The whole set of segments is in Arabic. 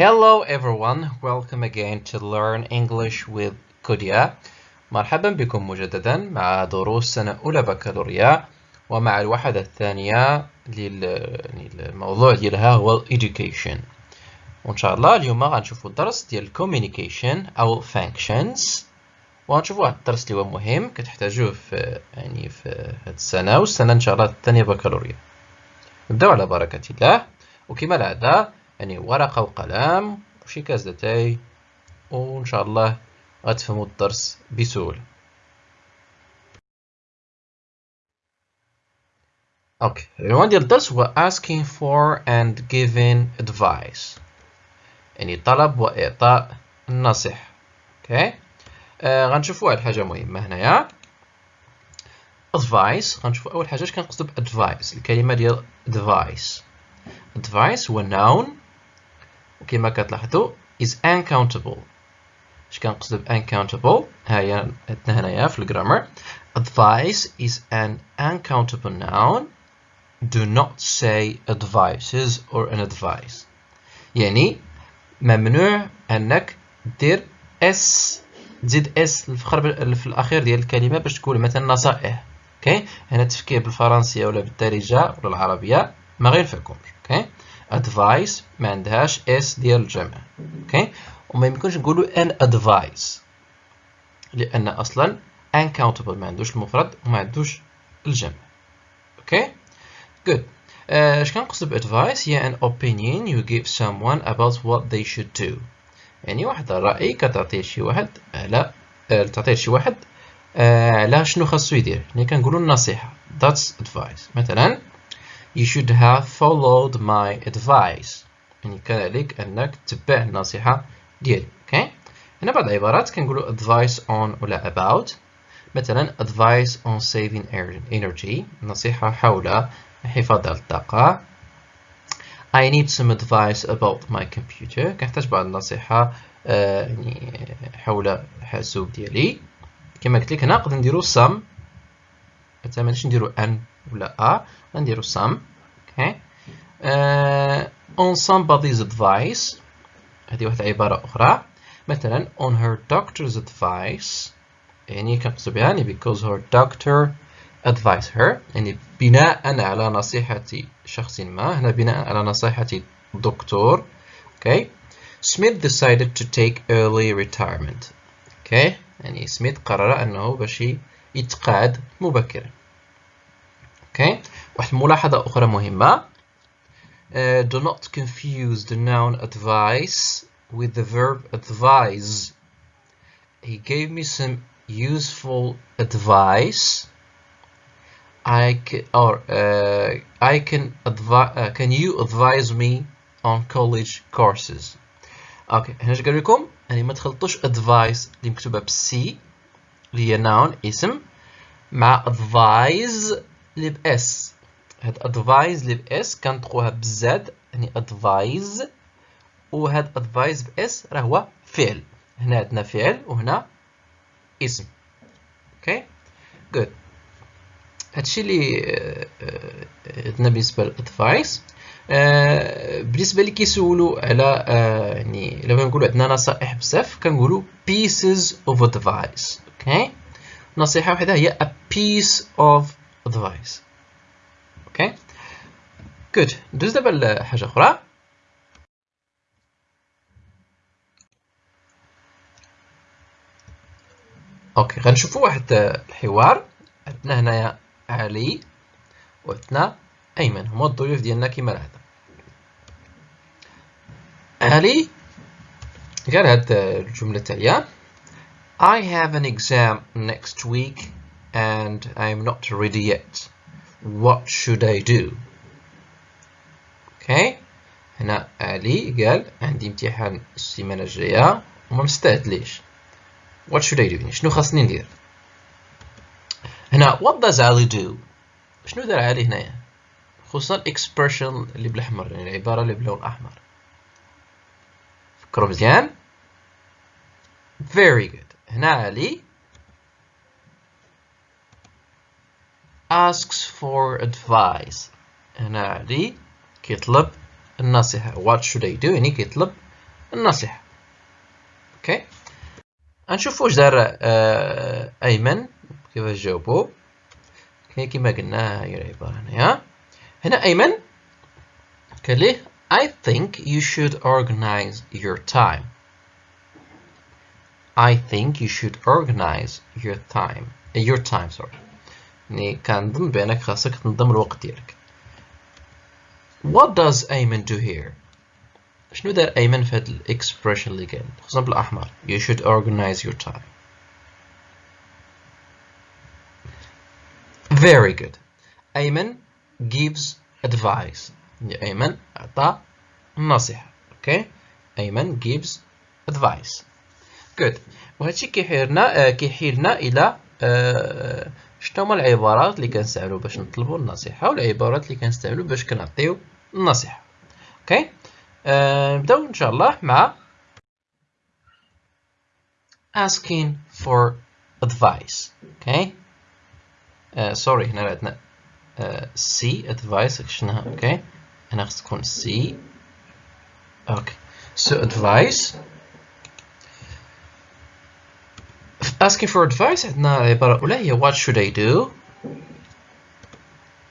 Hello everyone, welcome again to Learn English with Kudia. مرحبا بكم مجددا مع دروس سنة أولى بكالوريا ومع الوحدة الثانية للموضوع ديالها هو Education. وإن شاء الله اليوم غنشوفوا الدرس ديال Communication أو Functions وغنشوفوا واحد الدرس اللي هو مهم كتحتاجوه في يعني في هذه السنة والسنة إن شاء الله الثانية بكالوريا. نبدأو على بركة الله وكما العادة يعني ورقة وقلم وشي كاس داتاي وإن شاء الله غتفهموا الدرس بسهولة. okay العنوان ديال الدرس هو asking for and giving advice. يعني طلب وإعطاء النصيحة. okay؟ آه غنشوفوا واحد الحاجة مهمة هنايا. Advice غنشوفوا أول حاجة اش كنقصدو ب advice الكلمة ديال advice. Advice هو noun وكما كتلاحظوا is uncountable. اش كنقصدو ب uncountable ها هي عندنا هنايا في الجرامر advice is an uncountable noun. Do not say advices or an advice. يعني ممنوع أنك دير s تزيد s في الأخير ديال الكلمة باش تقول مثلا نصائح. okay هنا التفكير بالفرنسية ولا بالدارجة ولا العربية ما غينفعكمش advice ما عندهاش s ديال الجمع okay وما يمكنش نقولوا an advice لأن أصلا uncountable ما عندوش المفرد وما عندوش الجمع. okay good. اش كنقصد ب advice؟ هي an opinion you give someone about what they should do. يعني واحد الراي كتعطيه شي واحد على تعطيه شي واحد على شنو خاصو يدير. يعني كنقولوا النصيحة. That's advice. مثلا you should have followed my advice. يعني عليك أنك تتبع النصيحة ديالي أوكي؟ okay? هنا بعض العبارات كنقولوا advice on ولا about. مثلا advice on saving energy نصيحة حول حفاظ على الطاقة. I need some advice about my computer. كنحتاج بعض النصيحة آه يعني حول الحاسوب ديالي. كما قلت لك هنا نقدر نديرو some مثلا مانيش نديرو ان ولا ا غنديرو some okay uh, on somebody's advice هذه واحدة عبارة أخرى. مثلا on her doctor's advice يعني كنقصد بها يعني because her doctor advise her يعني بناء على نصيحة شخص ما هنا بناء على نصيحة دكتور okay Smith decided to take early retirement. Okay يعني سميث قرر أنه باش يتقاعد مبكرا. okay واحد الملاحظة أخرى مهمة uh, do not confuse the noun advice with the verb advise he gave me some useful advice I can, or uh, I can advise uh, can you advise me on college courses اوكي هنا اش قال لكم يعني ما تخلطوش advice اللي مكتوبه بسي اللي هي noun اسم مع advise اللي ب s هاد advise اللي ب s كنطقوها ب z يعني advise وهاد advise ب s راه هو فعل. هنا عندنا فعل وهنا اسم. okay good هادشي اللي عندنا بالنسبة لل advice بالنسبة اللي كيسولوا على يعني لما نقولوا عندنا نصائح بزاف كنقولوا pieces of advice. okay نصيحة واحدة هي a piece of advice. okay good. ندوز دابا لحاجه أخرى okay غنشوفوا واحد الحوار. عندنا هنايا علي وعندنا أيمن. هما الضيوف ديالنا كما العادة. علي قال هاد الجملة التاليه I have an exam next week. And I'm not ready yet. What should I do? okay هنا علي قال عندي امتحان السيمانه الجايه وما مستعدليش what should I do يعني شنو خاصني ندير هنا what does Ali do? شنو دار علي هنايا خصوصا ال expression اللي بالاحمر يعني العباره اللي بلون احمر فكروا مزيان very good. هنا علي asks for advice. هنا علي كيطلب النصيحة what should I do? يعني كيطلب النصيحة أوكي غنشوف واش دار آه أيمن. كيفاش جاوبو كي كيما قلنا هي العبارة هنايا هنا أيمن قال ليه I think you should organize your time. I think you should organize your time your time sorry. يعني كنظن بانك خاصك تنظم الوقت ديالك. What does Ayman do here? شنو دار أيمن في هاد ال expression اللي قال خصوصا بالأحمر you should organize your time. Very good. أيمن gives advice. أيمن أعطى نصيحة. Okay? أيمن gives advice. Good. وهادشي كيحيرنا آه كيحيلنا إلى آه شنو هما العبارات اللي كنستعملو باش نطلبو النصيحة والعبارات اللي كنستعملو باش كنعطيو النصيحة. أوكي. آه نبداو إن شاء الله مع asking for advice. okay uh, sorry هنا عندنا uh, C advice شنها okay هنا خص تكون C. okay so advice asking for advice عندنا عبارة أولى هي what should I do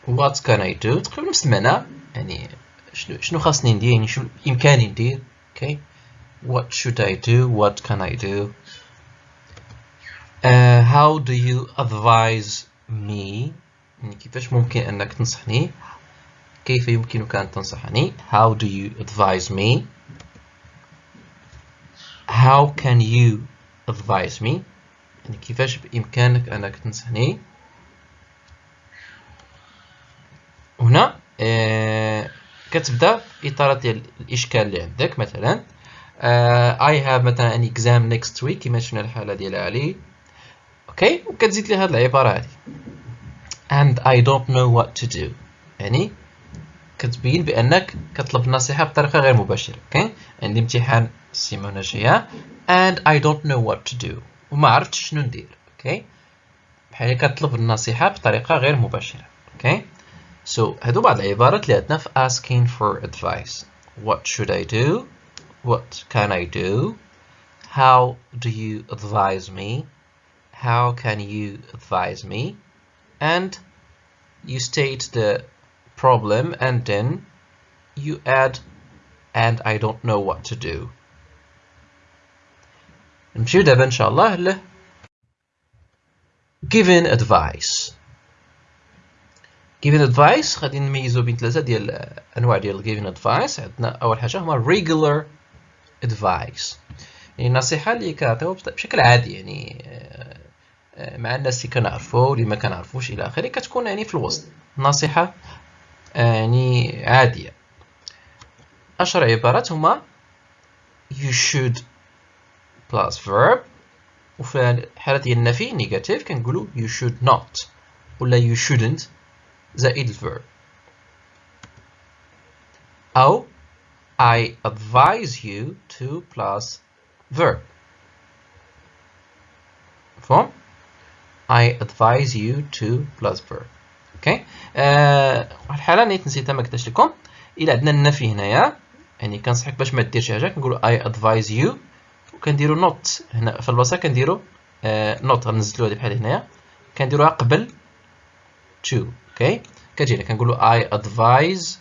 what can I do تقريبا نفس المعنى يعني شنو شنو خاصني ندير يعني شنو بإمكاني ندير okay what should I do what can I do uh, how do you advise me يعني كيفاش ممكن أنك تنصحني كيف يمكنك أن تنصحني how do you advise me how can you advise me يعني كيفاش بإمكانك أنك تنصحني؟ هنا آه كتبدأ إطار ديال الإشكال اللي عندك مثلا I have مثلا an exam next week كما شفنا الحالة ديال علي. okay؟ وكتزيد لي هذه العبارة هذه and I don't know what to do. يعني كتبين بأنك كتطلب النصيحة بطريقة غير مباشرة okay؟ عندي امتحان السيمانه الجايه and I don't know what to do. وما عرفتش شنو ندير okay بحال كتطلب النصيحه بطريقه غير مباشره okay So هادو بعض العبارات اللي عندنا في asking for advice. What should I do? What can I do? How do you advise me? How can you advise me? And you state the problem and then you add and I don't know what to do. نمشيو دابا إن شاء الله ل giving advice. Giving advice غادي نميزو بين ثلاثة ديال انواع ديال giving advice. عندنا أول حاجة هما regular advice. يعني النصيحه اللي كنعطيو بشكل عادي يعني مع الناس اللي كنعرفو واللي ما كنعرفوش إلى آخره كتكون يعني في الوسط. نصيحة يعني عادية. أشهر عبارات هما you should plus verb. وفي الحاله ديال النفي نيجاتيف كنقولوا you should not. ولا you shouldn't. زائد الverb. أو I advise you to plus verb. مفهوم؟ I advise you to plus verb. okay آه الحالة نيت نسيتها ما كتبتش لكم. إلا عندنا النفي هنايا. يعني كنصحك باش ما دير شي حاجة كنقولو I advise you وكنديرو not هنا في البلاصة كنديرو آه not غنزلو هادي بحال هنايا. كنديروها قبل to okay كتجينا كنقولوا I advise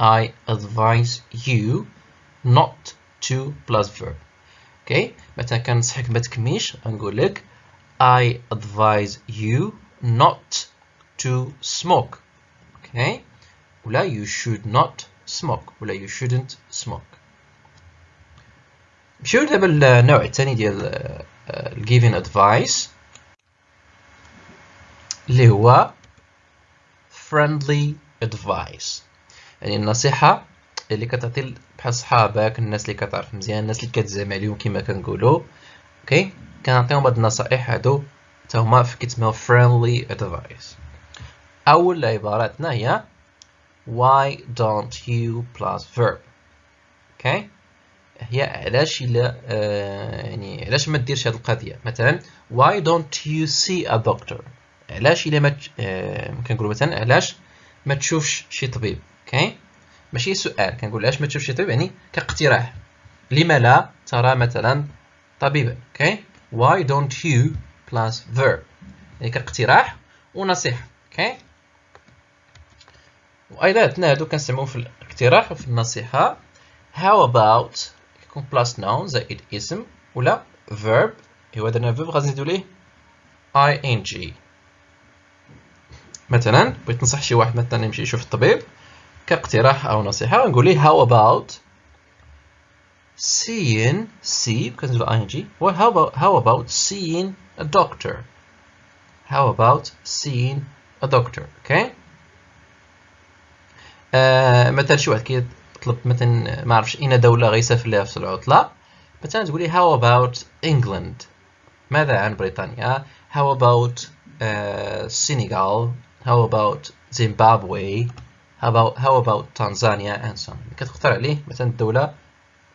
I advise you not to plus verb okay مثلا كنصحك ما تكميش غنقول لك I advise you not to smoke okay ولا you should not smoke ولا you shouldn't smoke. نمشيو دابا للنوع الثاني ديال giving advice اللي هو friendly advice. يعني النصيحة اللي كتعطي بحال صحابك الناس اللي كتعرف مزيان الناس اللي كتزعم عليهم كما كنقولوا. أوكي كنعطيهم هاد النصائح هادو حتى هما كيتسموا friendly advice. أول عباراتنا هي why don't you plus verb. okay هي علاش إلا آه يعني علاش ما ديرش هاد القضية؟ مثلا why don't you see a doctor علاش إلا ما آه كنقولوا مثلا علاش ما تشوفش شي طبيب؟ okay؟ ماشي سؤال. كنقول علاش ما تشوفش شي طبيب؟ يعني كاقتراح. لما لا ترى مثلا طبيبا okay؟ why don't you plus verb يعني كاقتراح ونصيحة. أوكي؟ وأيضا عندنا هادو كنستعملو في الاقتراح وفي النصيحة. How about يكون plus noun زائد اسم ولا verb ايوا درنا verb غادي نزيدو ليه ing. مثلا بغيت ننصح شي واحد مثلا يمشي يشوف الطبيب كاقتراح أو نصيحه نقول ليه how about seeing see كنزيدو ing well how about how about seeing a doctor? How about seeing a doctor okay? آه مثلا شي واحد كيطلب مثلا ما عرفش اين دولة غيسافر ليها في العطله مثلا تقولي how about England? ماذا عن بريطانيا؟ How about uh, Senegal? How about Zimbabwe? How about how on. كتختار عليه مثلا الدولة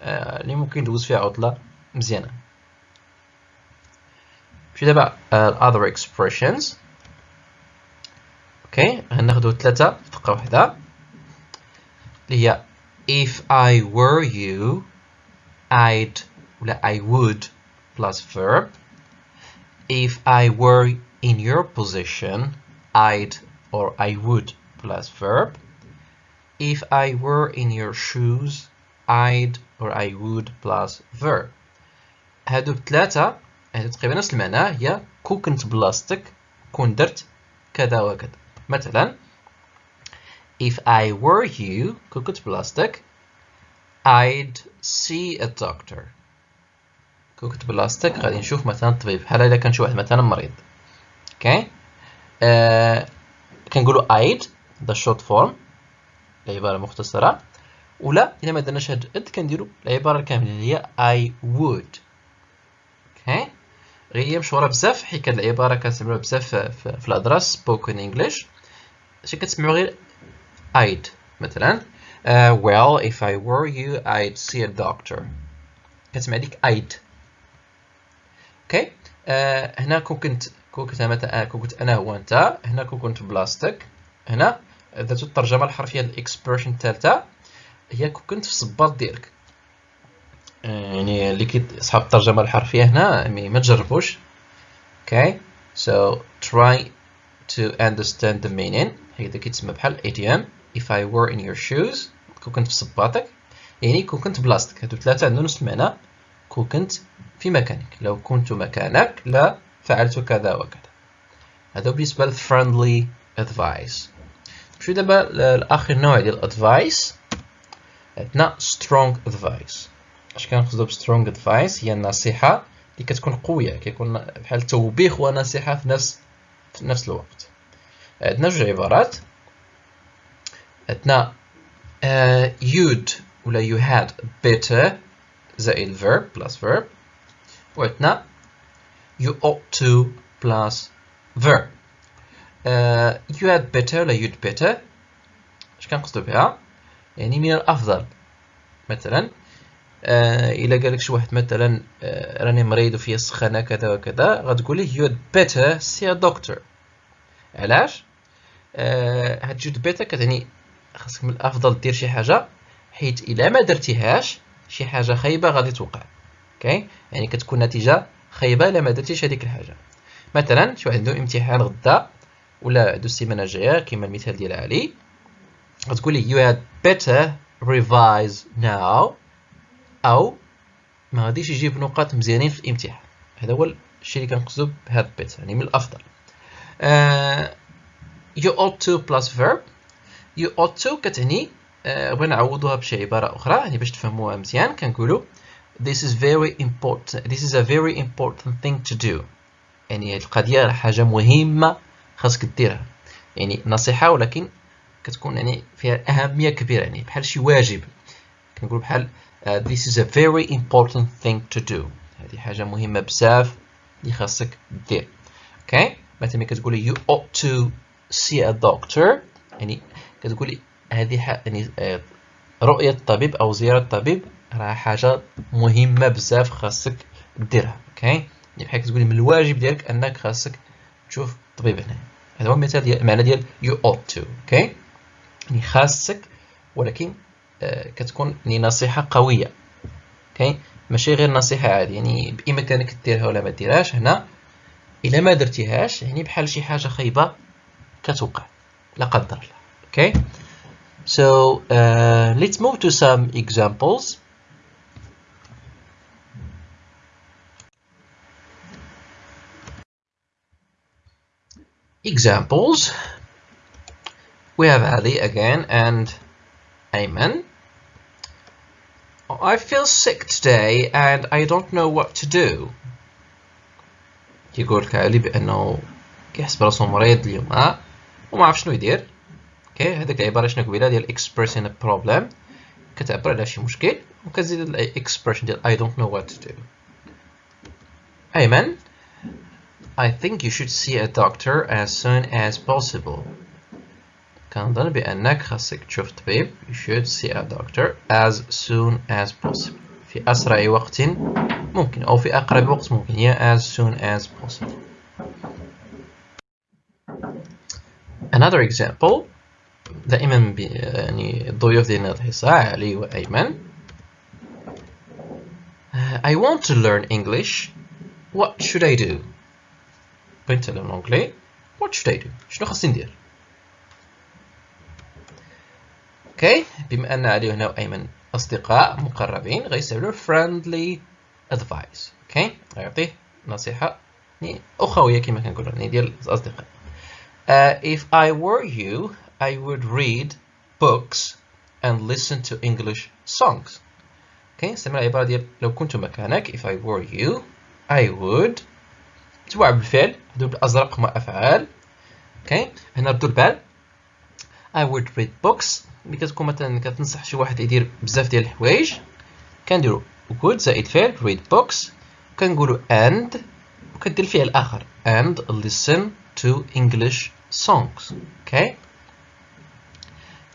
اللي ممكن ندوز فيها عطلة مزيانة. نمشي دابا other expressions. أوكي غناخدو ثلاثة في دقة واحدة. اللي هي if I were you I'd ولا I would plus verb if I were in your position I'd or I would plus verb if I were in your shoes I'd or I would plus verb هادو بثلاثة هادو تقريبا نفس المعنى هي كون كنت بلاصتك كون درت كذا وكذا مثلا if I were you كنت بلاصتك I'd see a doctor. كنت بلاصتك غادي نشوف مثلا طبيب. بحال الا كان شي واحد مثلا مريض؟ okay آه كنقولوا I'd the short form العبارة مختصرة. ولا إلا ما درناش هاد I'd كنديرو العبارة الكاملة اللي هي I would. okay غير هي مشهورة بزاف حيت هاد العبارة كنستعملوها بزاف في, في الهضرة spoken English. اش كتسمعوا غير I'd مثلا. Uh, well if I were you I'd see a doctor. كتسمع ديك I'd. okay uh, هنا كون كنت كون كنت كنت أنا هو انت هنا كون كنت بلاصتك هنا. ذات الترجمة الحرفية لل expression الثالثه هي كون كنت في الصباط ديالك. يعني اللي كي صحاب الترجمة الحرفية هنا ما تجربوش. okay so try to understand the meaning. هكذا كيتسمى بحال idiom if I were in your shoes كون كنت في صباطك يعني كون كنت بلاصتك. هادو ثلاثة عندهم نفس المعنى كون كنت في مكانك. لو كنت مكانك لا فعلت كذا وكذا. هذا بالنسبة لل friendly advice نمشيو دابا لآخر نوع ديال ال advice عندنا strong advice اش كنقصدو ب strong advice هي النصيحة اللي كتكون قوية كيكون بحال توبيخ ونصيحة في نفس في نفس الوقت. عندنا جوج عبارات. عندنا uh, you'd ولا you had better زائد verb plus verb. وعندنا you ought to plus verb. uh, you had better ولا you'd better اش كنقصدو بها؟ يعني من الأفضل. مثلا آه الا قالك شي واحد مثلا آه راني مريض وفيا سخانة كذا وكذا غتقول ليه had better see a doctor. علاش؟ آه had better كتعني خاصك من الأفضل دير شي حاجة حيت إلا ما درتيهاش شي حاجة خايبة غادي توقع. okay يعني كتكون نتيجة خايبة إلا ما درتيش هذيك الحاجة. مثلا شي واحد عنده امتحان غدا ولا عنده السيمانة الجاية كما المثال ديال علي غتقول لي had better revise now أو ما غاديش يجيب نقاط مزيانين في الامتحان هذا هو الشيء اللي كنقصدو بهاد بيت يعني من الأفضل. uh, you ought to verb. Ought to كتعني بغينا نعوضوها بشي عبارة أخرى يعني باش تفهموها مزيان. كنقولوا this is very important this is a very important thing to do. يعني هذه القضية حاجة مهمة خاصك ديرها يعني نصيحة ولكن كتكون يعني فيها أهمية كبيرة يعني بحال شي واجب. كنقول بحال uh, this is a very important thing to do. هذه حاجة مهمة بزاف اللي خاصك دير okay okay. مثلا كتقولي you ought to see a doctor. يعني كتقولي هذه يعني رؤية الطبيب أو زيارة الطبيب راه حاجة مهمة بزاف خاصك ديرها okay؟ يعني بحال كتقولي من الواجب ديالك أنك خاصك تشوف طبيب هنا. هذا هو المثال ديال المعنى ديال you ought to okay؟ يعني خاصك ولكن آه كتكون يعني نصيحة قوية أوكي؟ ماشي غير نصيحة عادي يعني بإمكانك ديرها ولا ما ديرهاش هنا إلا ما درتيهاش يعني بحال شي حاجة خايبة كتوقع لا قدر الله. اوكي so uh, let's move to some examples examples we have Ali again and Ayman I feel sick today and I don't know what to do يقول كالي بأنه كيحس براسو مريض اليوم وما عرف شنو يدير اوكي هذيك العبارة شنو قبيلة ديال expressing a problem كتعبر على شي مشكل وكتزيد الاكسبريشن ديال I don't know what to do أيمن I think you should see a doctor as soon as possible. كنظن بأنك خاصك تشوف طبيب you should see a doctor as soon as possible في أسرع وقت ممكن أو في أقرب وقت ممكن هي as soon as possible another example دائما يعني الضيوف ديالنا الحصة علي وأيمن. I want to learn English. What should I do? بغيت نتعلم الانجلي what should I do? شنو خاصني ندير؟ okay بما أن علي هنا وأيمن أصدقاء مقربين غيستعملوا friendly advice. okay غيعطيه نصيحة. يعني اخويه كما كنقولوا يعني ديال الاصدقاء uh, if I were you I would read books and listen to English songs. okay استعمل العباره ديال لو كنت مكانك if I were you I would تبع بالفعل هادو بالازرق هما افعال okay هنا ردوا البال I would read books ملي كتكون مثلا كتنصح شي واحد يدير بزاف ديال الحوايج كنديرو would زائد فعل read books. كنقولو and وكدير الفعل الآخر and listen to English songs. okay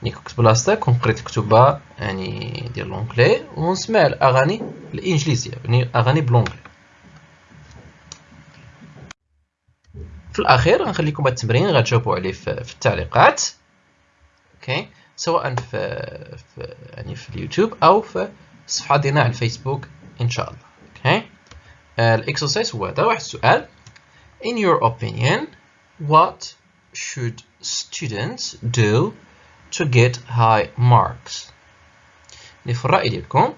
كنت بلاصتك كون قريت كتبة يعني ديال l'anglais ونسمع الأغاني الإنجليزية يعني أغاني ب l'anglais في الأخير غنخليكم هذا التمرين غتجاوبوا عليه في, التعليقات. okay؟ سواء في, في يعني في اليوتيوب أو في الصفحه ديالنا على الفيسبوك إن شاء الله. okay؟ ال exercise هو هذا واحد السؤال. In your opinion what should students do to get high marks. يعني في الراي ديالكم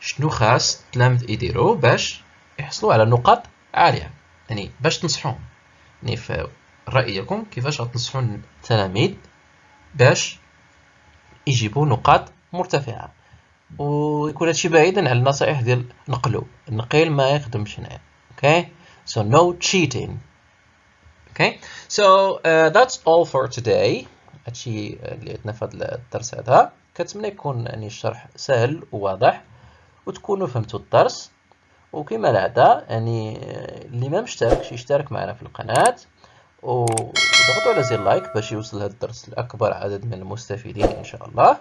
شنو خاص التلاميذ يديروا باش يحصلوا على نقاط عاليه يعني باش تنصحون يعني في الرأي ديالكم كيفاش غتنصحون التلاميذ باش يجيبوا نقاط مرتفعة ويكون هادشي بعيدا على النصائح ديال نقلو النقيل ما يخدمش هنا okay? So no cheating. Okay? So uh, that's all for today. هادشي اللي عندنا في هذا الدرس هذا. كنتمنى يكون يعني الشرح سهل وواضح وتكونوا فهمتوا الدرس. وكما العادة يعني اللي ما مشتركش يشترك معنا في القناة. وضغطوا على زر لايك باش يوصل هذا الدرس لأكبر عدد من المستفيدين إن شاء الله.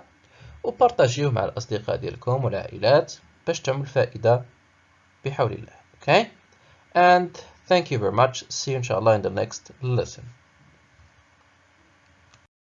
وبارطاجيوه مع الأصدقاء ديالكم والعائلات باش تعمل فائدة بحول الله. Okay? And thank you very much. See you الله in the next lesson.